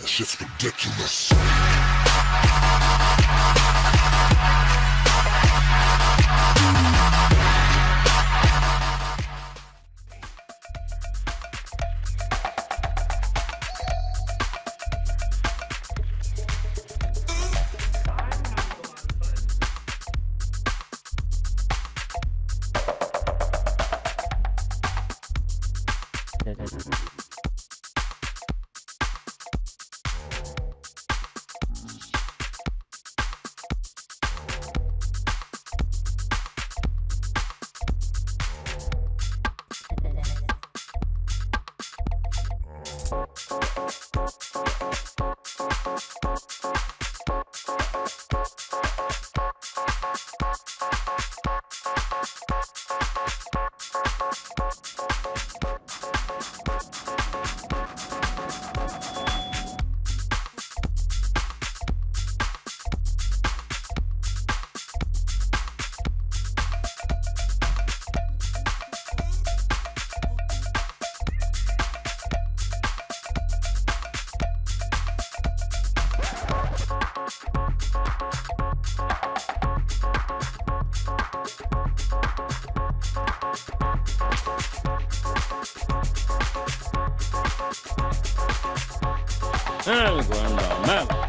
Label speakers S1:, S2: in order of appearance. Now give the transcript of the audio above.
S1: That shit's ridiculous.
S2: Algo you mal.